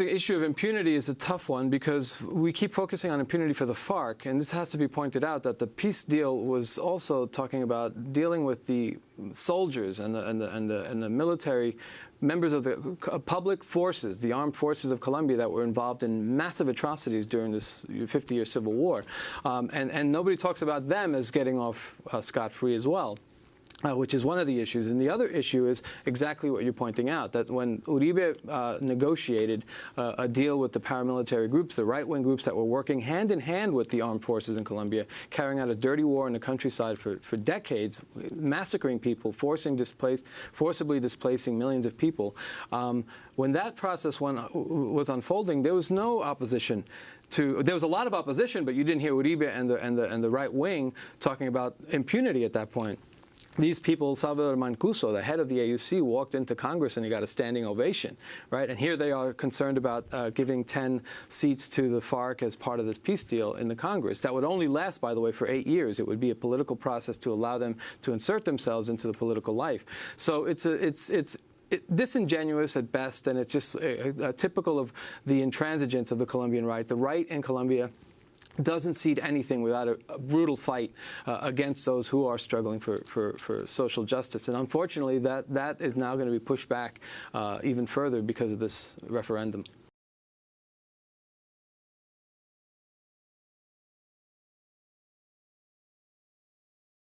the issue of impunity is a tough one because we keep focusing on impunity for the FARC, and this has to be pointed out that the peace deal was also talking about dealing with the soldiers and the, and the, and the, and the military members of the public forces, the armed forces of Colombia that were involved in massive atrocities during this 50-year civil war. Um, and, and nobody talks about them as getting off uh, scot-free as well. Uh, which is one of the issues. And the other issue is exactly what you're pointing out, that when Uribe uh, negotiated uh, a deal with the paramilitary groups, the right-wing groups that were working hand-in-hand with the armed forces in Colombia, carrying out a dirty war in the countryside for, for decades, massacring people, forcing displaced, forcibly displacing millions of people, um, when that process went, was unfolding, there was no opposition to, there was a lot of opposition, but you didn't hear Uribe and the, and the, and the right wing talking about impunity at that point these people, Salvatore Mancuso, the head of the AUC, walked into Congress and he got a standing ovation, right? And here they are concerned about uh, giving 10 seats to the FARC as part of this peace deal in the Congress. That would only last, by the way, for eight years. It would be a political process to allow them to insert themselves into the political life. So it's a, it's, it's, it, disingenuous at best, and it's just typical of the intransigence of the Colombian right. The right in Colombia doesn't cede anything without a, a brutal fight uh, against those who are struggling for, for, for, social justice. And unfortunately, that, that is now going to be pushed back uh, even further because of this referendum.